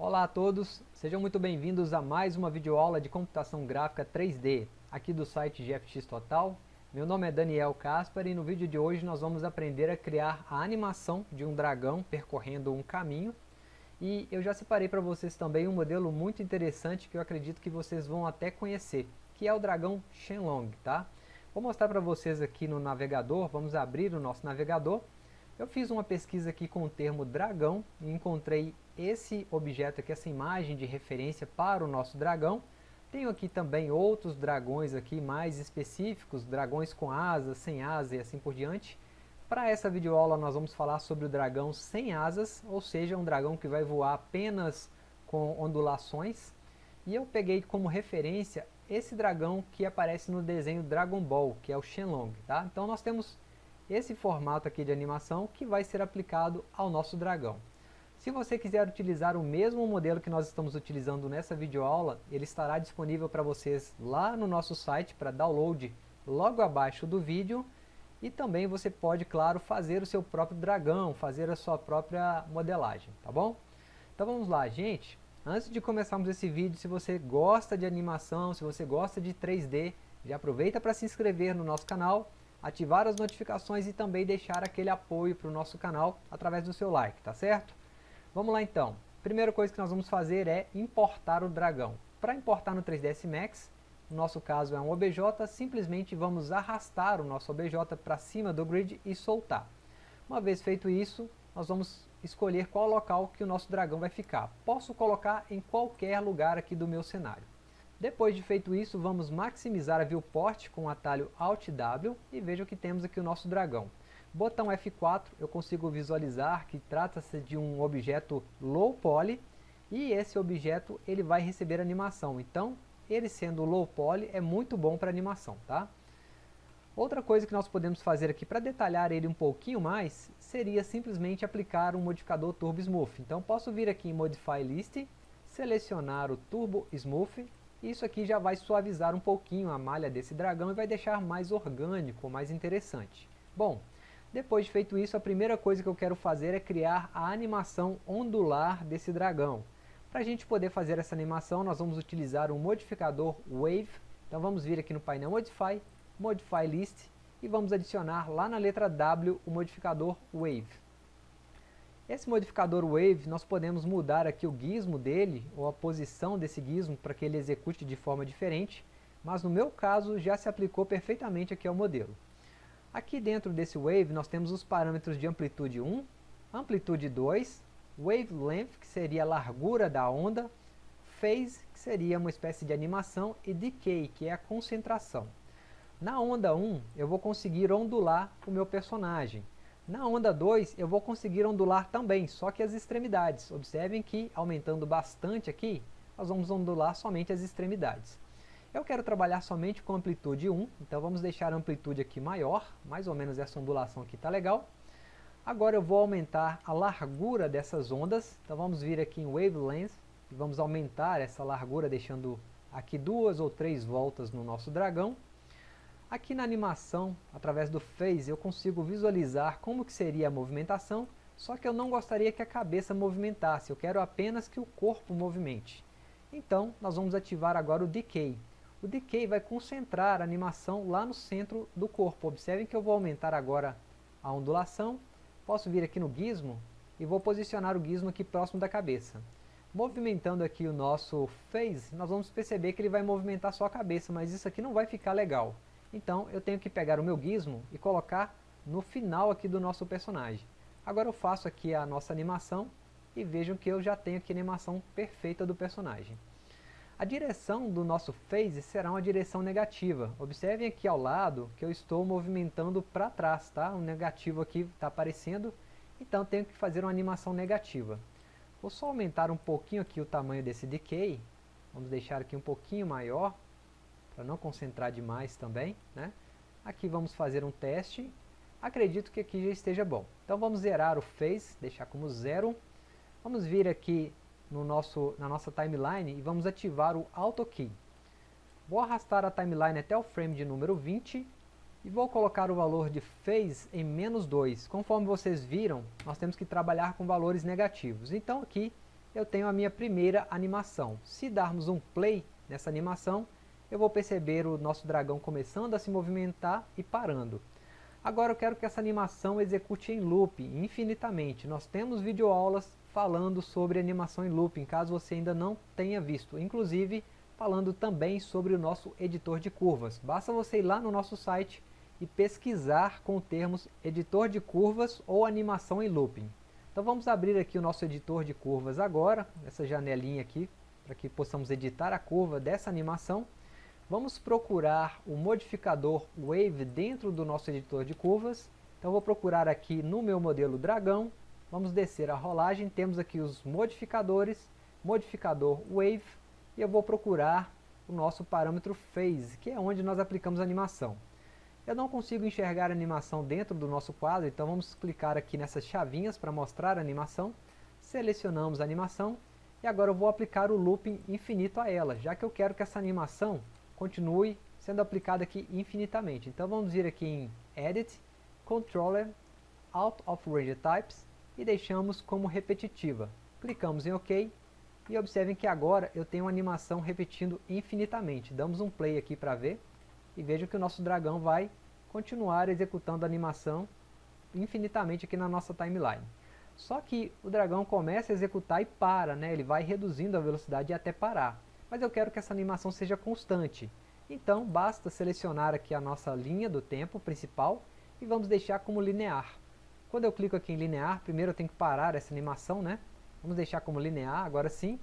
Olá a todos, sejam muito bem-vindos a mais uma videoaula de computação gráfica 3D, aqui do site GFX Total. Meu nome é Daniel Caspar e no vídeo de hoje nós vamos aprender a criar a animação de um dragão percorrendo um caminho. E eu já separei para vocês também um modelo muito interessante que eu acredito que vocês vão até conhecer, que é o dragão Shenlong, tá? Vou mostrar para vocês aqui no navegador, vamos abrir o nosso navegador. Eu fiz uma pesquisa aqui com o termo dragão e encontrei esse objeto aqui, essa imagem de referência para o nosso dragão. Tenho aqui também outros dragões aqui mais específicos, dragões com asas, sem asas e assim por diante. Para essa videoaula nós vamos falar sobre o dragão sem asas, ou seja, um dragão que vai voar apenas com ondulações. E eu peguei como referência esse dragão que aparece no desenho Dragon Ball, que é o Shenlong. Tá? Então nós temos esse formato aqui de animação que vai ser aplicado ao nosso dragão. Se você quiser utilizar o mesmo modelo que nós estamos utilizando nessa videoaula, ele estará disponível para vocês lá no nosso site para download logo abaixo do vídeo. E também você pode, claro, fazer o seu próprio dragão, fazer a sua própria modelagem, tá bom? Então vamos lá, gente. Antes de começarmos esse vídeo, se você gosta de animação, se você gosta de 3D, já aproveita para se inscrever no nosso canal, ativar as notificações e também deixar aquele apoio para o nosso canal através do seu like, tá certo? Vamos lá então. Primeira coisa que nós vamos fazer é importar o dragão. Para importar no 3ds Max, no nosso caso é um OBJ, simplesmente vamos arrastar o nosso OBJ para cima do grid e soltar. Uma vez feito isso, nós vamos escolher qual local que o nosso dragão vai ficar. Posso colocar em qualquer lugar aqui do meu cenário. Depois de feito isso, vamos maximizar a viewport com o atalho Alt W e veja que temos aqui o nosso dragão. Botão F4 eu consigo visualizar que trata-se de um objeto low poly e esse objeto ele vai receber animação. Então, ele sendo low poly é muito bom para animação, tá? Outra coisa que nós podemos fazer aqui para detalhar ele um pouquinho mais seria simplesmente aplicar um modificador Turbo Smooth. Então posso vir aqui em Modify List, selecionar o Turbo Smooth e isso aqui já vai suavizar um pouquinho a malha desse dragão e vai deixar mais orgânico, mais interessante. Bom, depois de feito isso, a primeira coisa que eu quero fazer é criar a animação ondular desse dragão. Para a gente poder fazer essa animação, nós vamos utilizar um modificador Wave. Então vamos vir aqui no painel Modify, Modify List e vamos adicionar lá na letra W o modificador Wave. Esse modificador Wave, nós podemos mudar aqui o gizmo dele, ou a posição desse gizmo, para que ele execute de forma diferente, mas no meu caso já se aplicou perfeitamente aqui ao modelo. Aqui dentro desse Wave nós temos os parâmetros de amplitude 1, amplitude 2, Wavelength, que seria a largura da onda, Phase, que seria uma espécie de animação, e Decay, que é a concentração. Na onda 1, eu vou conseguir ondular o meu personagem. Na onda 2, eu vou conseguir ondular também, só que as extremidades. Observem que, aumentando bastante aqui, nós vamos ondular somente as extremidades. Eu quero trabalhar somente com amplitude 1, então vamos deixar a amplitude aqui maior, mais ou menos essa ondulação aqui está legal. Agora eu vou aumentar a largura dessas ondas, então vamos vir aqui em Wavelength, e vamos aumentar essa largura deixando aqui duas ou três voltas no nosso dragão. Aqui na animação, através do Phase, eu consigo visualizar como que seria a movimentação, só que eu não gostaria que a cabeça movimentasse, eu quero apenas que o corpo movimente. Então, nós vamos ativar agora o Decay. O Decay vai concentrar a animação lá no centro do corpo. Observem que eu vou aumentar agora a ondulação. Posso vir aqui no gizmo e vou posicionar o gizmo aqui próximo da cabeça. Movimentando aqui o nosso Phase, nós vamos perceber que ele vai movimentar só a cabeça, mas isso aqui não vai ficar legal. Então eu tenho que pegar o meu gizmo e colocar no final aqui do nosso personagem. Agora eu faço aqui a nossa animação e vejam que eu já tenho aqui a animação perfeita do personagem. A direção do nosso phase será uma direção negativa. Observem aqui ao lado que eu estou movimentando para trás, tá? O negativo aqui está aparecendo, então tenho que fazer uma animação negativa. Vou só aumentar um pouquinho aqui o tamanho desse decay, vamos deixar aqui um pouquinho maior, para não concentrar demais também, né? Aqui vamos fazer um teste, acredito que aqui já esteja bom. Então vamos zerar o phase, deixar como zero, vamos vir aqui no nosso, na nossa timeline e vamos ativar o Auto Key. Vou arrastar a timeline até o frame de número 20 e vou colocar o valor de Phase em menos 2. Conforme vocês viram, nós temos que trabalhar com valores negativos. Então aqui eu tenho a minha primeira animação. Se darmos um play nessa animação, eu vou perceber o nosso dragão começando a se movimentar e parando. Agora eu quero que essa animação execute em loop, infinitamente. Nós temos videoaulas falando sobre animação em looping, caso você ainda não tenha visto. Inclusive, falando também sobre o nosso editor de curvas. Basta você ir lá no nosso site e pesquisar com termos editor de curvas ou animação em looping. Então vamos abrir aqui o nosso editor de curvas agora, essa janelinha aqui, para que possamos editar a curva dessa animação. Vamos procurar o modificador Wave dentro do nosso editor de curvas. Então vou procurar aqui no meu modelo Dragão, vamos descer a rolagem, temos aqui os modificadores, modificador Wave, e eu vou procurar o nosso parâmetro Phase, que é onde nós aplicamos a animação. Eu não consigo enxergar a animação dentro do nosso quadro, então vamos clicar aqui nessas chavinhas para mostrar a animação. Selecionamos a animação e agora eu vou aplicar o looping infinito a ela, já que eu quero que essa animação continue sendo aplicada aqui infinitamente. Então vamos vir aqui em Edit, Controller, Out of Range Types e deixamos como repetitiva. Clicamos em OK e observem que agora eu tenho uma animação repetindo infinitamente. Damos um play aqui para ver e vejam que o nosso dragão vai continuar executando a animação infinitamente aqui na nossa timeline. Só que o dragão começa a executar e para, né? ele vai reduzindo a velocidade até parar. Mas eu quero que essa animação seja constante. Então basta selecionar aqui a nossa linha do tempo principal e vamos deixar como linear. Quando eu clico aqui em linear, primeiro eu tenho que parar essa animação, né? Vamos deixar como linear, agora sim.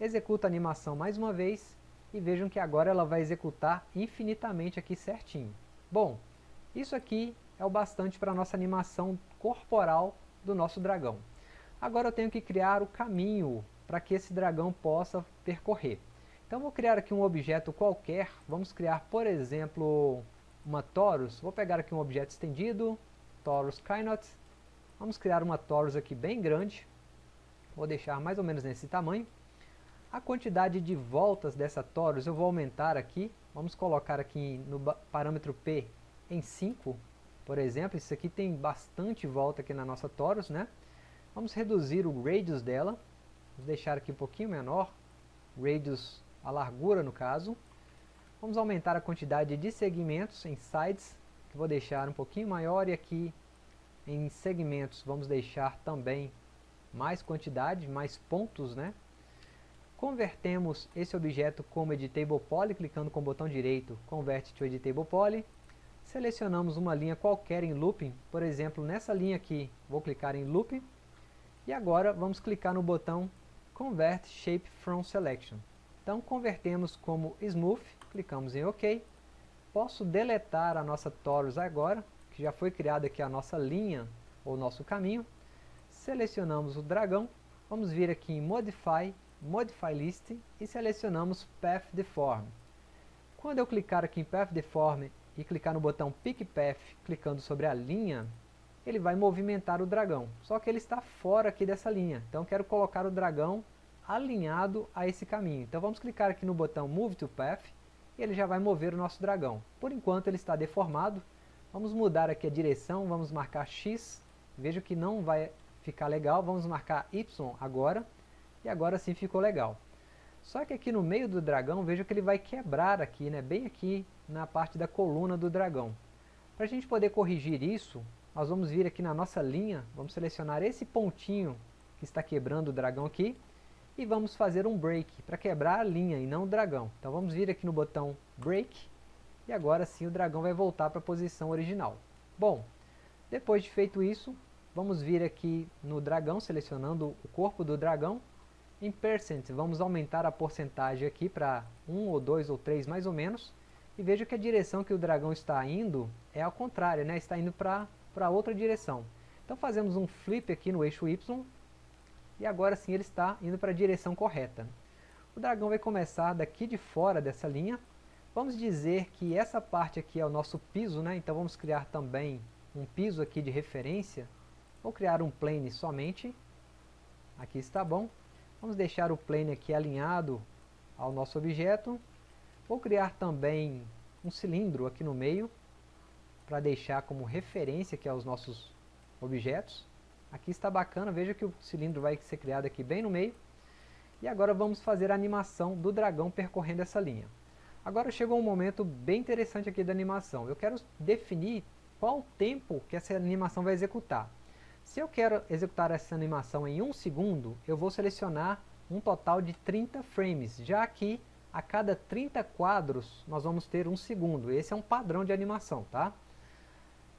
Executa a animação mais uma vez e vejam que agora ela vai executar infinitamente aqui certinho. Bom, isso aqui é o bastante para a nossa animação corporal do nosso dragão. Agora eu tenho que criar o caminho para que esse dragão possa percorrer. Então vou criar aqui um objeto qualquer, vamos criar por exemplo uma torus, vou pegar aqui um objeto estendido, torus Kynot, vamos criar uma torus aqui bem grande, vou deixar mais ou menos nesse tamanho, a quantidade de voltas dessa torus eu vou aumentar aqui, vamos colocar aqui no parâmetro P em 5, por exemplo, isso aqui tem bastante volta aqui na nossa torus, né? Vamos reduzir o radius dela, vamos deixar aqui um pouquinho menor, radius, a largura no caso. Vamos aumentar a quantidade de segmentos em sides, que vou deixar um pouquinho maior, e aqui em segmentos vamos deixar também mais quantidade, mais pontos, né? Convertemos esse objeto como Editable Poly, clicando com o botão direito, Convert to Editable Poly. Selecionamos uma linha qualquer em Looping, por exemplo, nessa linha aqui, vou clicar em Loop. E agora vamos clicar no botão Convert Shape from Selection. Então convertemos como Smooth, clicamos em OK. Posso deletar a nossa Torus agora, que já foi criada aqui a nossa linha, ou nosso caminho. Selecionamos o dragão, vamos vir aqui em Modify, Modify List e selecionamos Path Deform. Quando eu clicar aqui em Path Deform e clicar no botão Pick Path, clicando sobre a linha, ele vai movimentar o dragão. Só que ele está fora aqui dessa linha. Então quero colocar o dragão alinhado a esse caminho. Então vamos clicar aqui no botão Move to Path e ele já vai mover o nosso dragão. Por enquanto ele está deformado. Vamos mudar aqui a direção, vamos marcar X. Veja que não vai ficar legal. Vamos marcar Y agora e agora sim ficou legal. Só que aqui no meio do dragão, veja que ele vai quebrar aqui, né, bem aqui na parte da coluna do dragão. Para a gente poder corrigir isso, nós vamos vir aqui na nossa linha, vamos selecionar esse pontinho que está quebrando o dragão aqui, e vamos fazer um break, para quebrar a linha e não o dragão. Então vamos vir aqui no botão break, e agora sim o dragão vai voltar para a posição original. Bom, depois de feito isso, vamos vir aqui no dragão, selecionando o corpo do dragão, em percent, vamos aumentar a porcentagem aqui para 1 ou 2 ou 3 mais ou menos. E veja que a direção que o dragão está indo é ao contrário, né? está indo para outra direção. Então fazemos um flip aqui no eixo Y. E agora sim ele está indo para a direção correta. O dragão vai começar daqui de fora dessa linha. Vamos dizer que essa parte aqui é o nosso piso, né? então vamos criar também um piso aqui de referência. Vou criar um plane somente. Aqui está bom. Vamos deixar o plane aqui alinhado ao nosso objeto. Vou criar também um cilindro aqui no meio, para deixar como referência aqui aos nossos objetos. Aqui está bacana, veja que o cilindro vai ser criado aqui bem no meio. E agora vamos fazer a animação do dragão percorrendo essa linha. Agora chegou um momento bem interessante aqui da animação. Eu quero definir qual o tempo que essa animação vai executar. Se eu quero executar essa animação em um segundo, eu vou selecionar um total de 30 frames, já que a cada 30 quadros nós vamos ter um segundo. Esse é um padrão de animação, tá?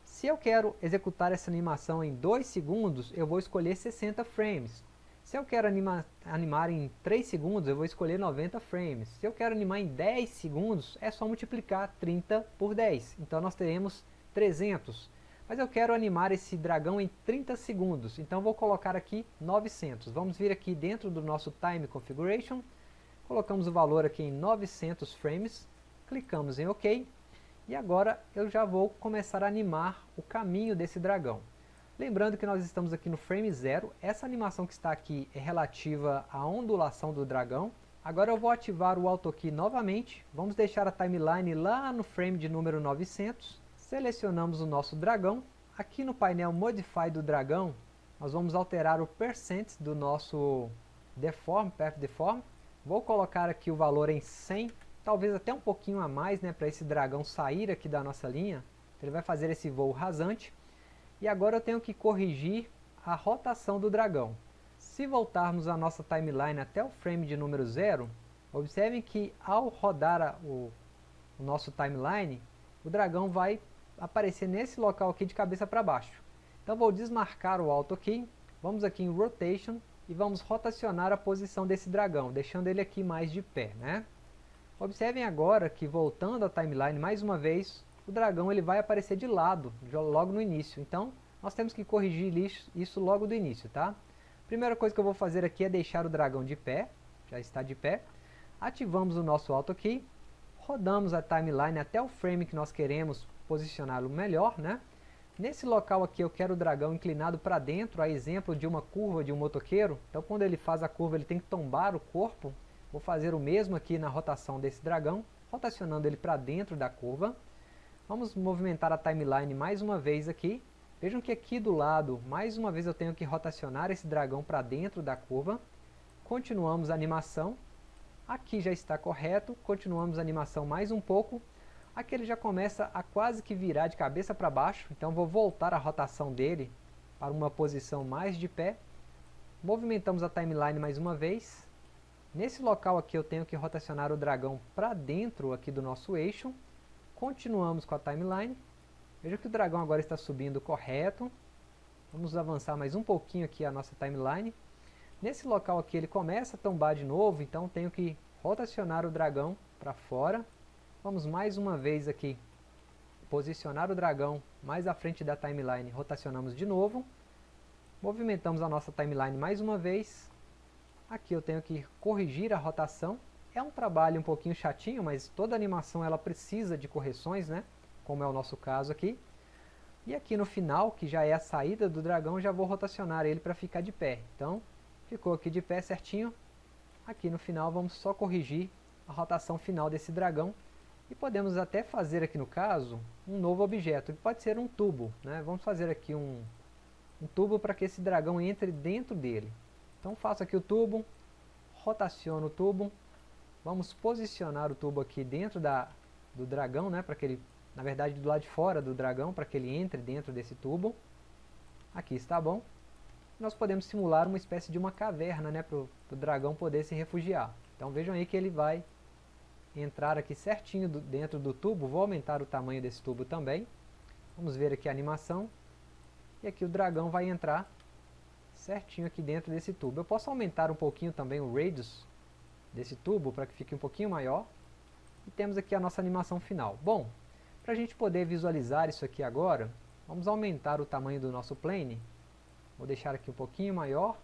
Se eu quero executar essa animação em 2 segundos, eu vou escolher 60 frames. Se eu quero anima, animar em 3 segundos, eu vou escolher 90 frames. Se eu quero animar em 10 segundos, é só multiplicar 30 por 10. Então nós teremos 300. Mas eu quero animar esse dragão em 30 segundos, então vou colocar aqui 900. Vamos vir aqui dentro do nosso Time Configuration, colocamos o valor aqui em 900 frames, clicamos em OK, e agora eu já vou começar a animar o caminho desse dragão. Lembrando que nós estamos aqui no frame 0, essa animação que está aqui é relativa à ondulação do dragão. Agora eu vou ativar o Auto Key novamente, vamos deixar a timeline lá no frame de número 900, Selecionamos o nosso dragão. Aqui no painel Modify do dragão, nós vamos alterar o percent do nosso deform, path deform. Vou colocar aqui o valor em 100, talvez até um pouquinho a mais, né, para esse dragão sair aqui da nossa linha. Ele vai fazer esse voo rasante. E agora eu tenho que corrigir a rotação do dragão. Se voltarmos a nossa timeline até o frame de número 0, observem que ao rodar a, o, o nosso timeline, o dragão vai aparecer nesse local aqui de cabeça para baixo. Então vou desmarcar o Auto Key, vamos aqui em Rotation e vamos rotacionar a posição desse dragão, deixando ele aqui mais de pé. Né? Observem agora que voltando à timeline mais uma vez, o dragão ele vai aparecer de lado, logo no início. Então nós temos que corrigir isso logo do início. Tá? Primeira coisa que eu vou fazer aqui é deixar o dragão de pé, já está de pé. Ativamos o nosso Auto Key, rodamos a timeline até o frame que nós queremos posicioná-lo melhor, né? Nesse local aqui eu quero o dragão inclinado para dentro, a exemplo de uma curva de um motoqueiro. Então quando ele faz a curva ele tem que tombar o corpo. Vou fazer o mesmo aqui na rotação desse dragão, rotacionando ele para dentro da curva. Vamos movimentar a timeline mais uma vez aqui. Vejam que aqui do lado, mais uma vez eu tenho que rotacionar esse dragão para dentro da curva. Continuamos a animação. Aqui já está correto, continuamos a animação mais um pouco. Aqui ele já começa a quase que virar de cabeça para baixo, então vou voltar a rotação dele para uma posição mais de pé. Movimentamos a timeline mais uma vez. Nesse local aqui eu tenho que rotacionar o dragão para dentro aqui do nosso eixo. Continuamos com a timeline. Veja que o dragão agora está subindo correto. Vamos avançar mais um pouquinho aqui a nossa timeline. Nesse local aqui ele começa a tombar de novo, então tenho que rotacionar o dragão para fora. Vamos mais uma vez aqui posicionar o dragão mais à frente da timeline, rotacionamos de novo. Movimentamos a nossa timeline mais uma vez. Aqui eu tenho que corrigir a rotação. É um trabalho um pouquinho chatinho, mas toda animação ela precisa de correções, né? Como é o nosso caso aqui. E aqui no final, que já é a saída do dragão, já vou rotacionar ele para ficar de pé. Então, ficou aqui de pé certinho. Aqui no final vamos só corrigir a rotação final desse dragão e podemos até fazer aqui no caso, um novo objeto, que pode ser um tubo. Né? Vamos fazer aqui um, um tubo para que esse dragão entre dentro dele. Então faço aqui o tubo, rotaciono o tubo, vamos posicionar o tubo aqui dentro da, do dragão, né, para que ele, na verdade do lado de fora do dragão, para que ele entre dentro desse tubo. Aqui está bom. Nós podemos simular uma espécie de uma caverna, né, para o dragão poder se refugiar. Então vejam aí que ele vai entrar aqui certinho do, dentro do tubo, vou aumentar o tamanho desse tubo também. Vamos ver aqui a animação. E aqui o dragão vai entrar certinho aqui dentro desse tubo. Eu posso aumentar um pouquinho também o radius desse tubo para que fique um pouquinho maior. E temos aqui a nossa animação final. Bom, para a gente poder visualizar isso aqui agora, vamos aumentar o tamanho do nosso plane. Vou deixar aqui um pouquinho maior.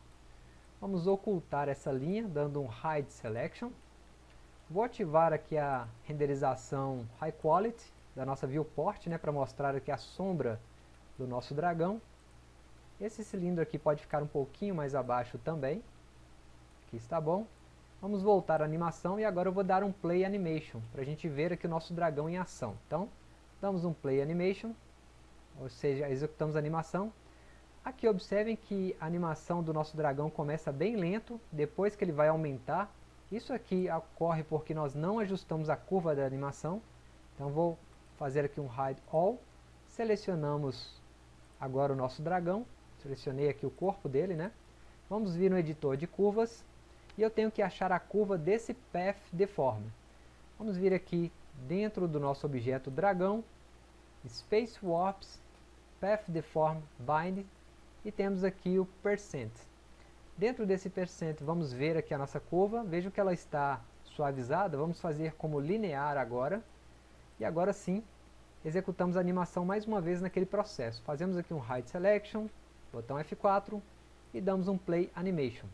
Vamos ocultar essa linha, dando um Hide Selection. Vou ativar aqui a renderização High Quality da nossa viewport, né, para mostrar aqui a sombra do nosso dragão. Esse cilindro aqui pode ficar um pouquinho mais abaixo também. Aqui está bom. Vamos voltar à animação e agora eu vou dar um Play Animation, para a gente ver aqui o nosso dragão em ação. Então, damos um Play Animation, ou seja, executamos a animação. Aqui observem que a animação do nosso dragão começa bem lento, depois que ele vai aumentar. Isso aqui ocorre porque nós não ajustamos a curva da animação. Então vou fazer aqui um Hide All. Selecionamos agora o nosso dragão. Selecionei aqui o corpo dele, né? Vamos vir no editor de curvas. E eu tenho que achar a curva desse Path Deform. Vamos vir aqui dentro do nosso objeto dragão. Space Warps, Path Deform Bind e temos aqui o percent. Dentro desse percent vamos ver aqui a nossa curva, vejo que ela está suavizada, vamos fazer como linear agora, e agora sim, executamos a animação mais uma vez naquele processo. Fazemos aqui um Hide Selection, botão F4, e damos um Play Animation.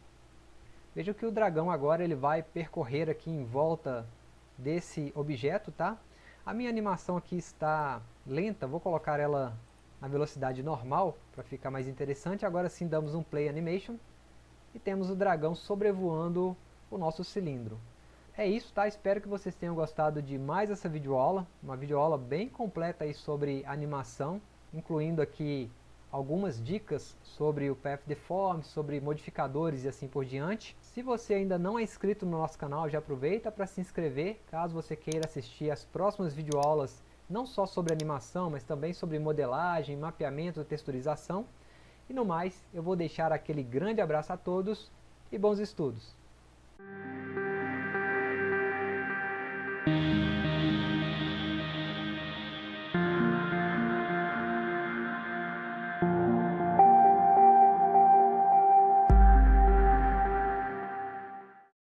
Veja que o dragão agora ele vai percorrer aqui em volta desse objeto, tá? A minha animação aqui está lenta, vou colocar ela na velocidade normal, para ficar mais interessante. Agora sim damos um Play Animation e temos o dragão sobrevoando o nosso cilindro. É isso, tá? Espero que vocês tenham gostado de mais essa videoaula, uma videoaula bem completa aí sobre animação, incluindo aqui algumas dicas sobre o Path Deform, sobre modificadores e assim por diante. Se você ainda não é inscrito no nosso canal, já aproveita para se inscrever, caso você queira assistir as próximas videoaulas não só sobre animação, mas também sobre modelagem, mapeamento, texturização. E no mais, eu vou deixar aquele grande abraço a todos e bons estudos!